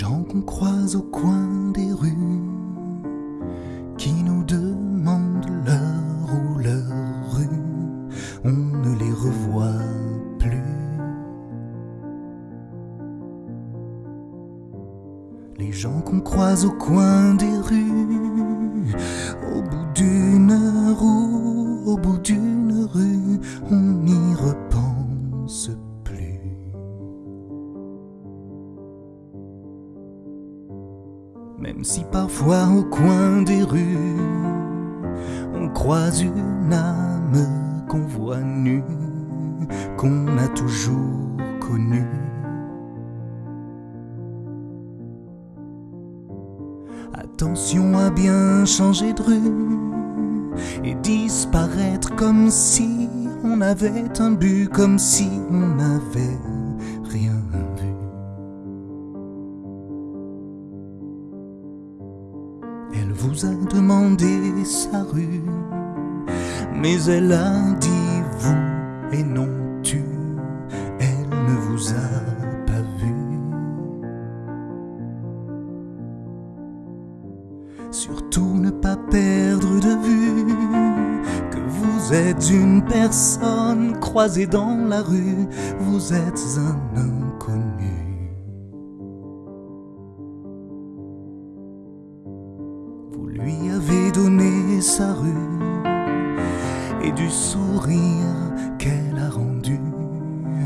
gens qu'on croise au coin des rues qui nous demandent l'heure ou leur rue, on ne les revoit plus. Les gens qu'on croise au coin des rues, au bout d'une heure ou au bout d'une Même si parfois au coin des rues, on croise une âme qu'on voit nue, qu'on a toujours connue. Attention à bien changer de rue et disparaître comme si on avait un but, comme si on n'avait Elle vous a demandé sa rue, mais elle a dit vous et non tu. Elle ne vous a pas vu. Surtout ne pas perdre de vue que vous êtes une personne croisée dans la rue, vous êtes un inconnu. Lui avez donné sa rue et du sourire qu'elle a rendu,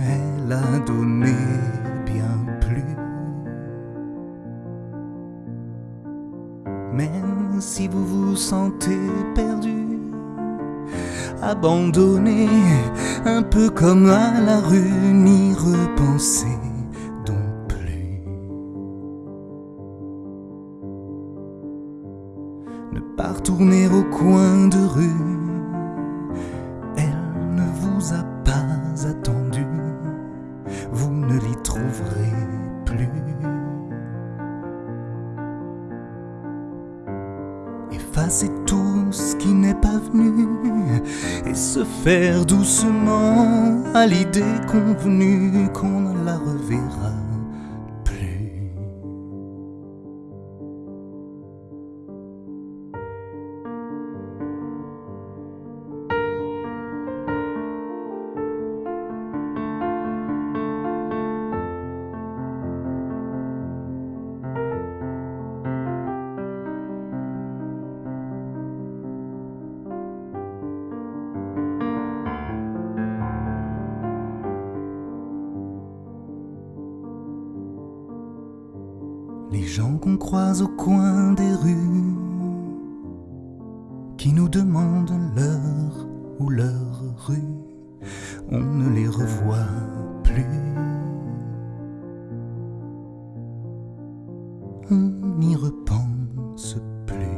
elle a donné bien plus. Même si vous vous sentez perdu, abandonné, un peu comme à la rue, n'y repensez Ne pas retourner au coin de rue, elle ne vous a pas attendu, vous ne l'y trouverez plus. Effacer tout ce qui n'est pas venu et se faire doucement à l'idée convenue qu'on la reverra les gens qu'on croise au coin des rues, qui nous demandent l'heure ou leur rue, on ne les revoit plus. On n'y repense plus.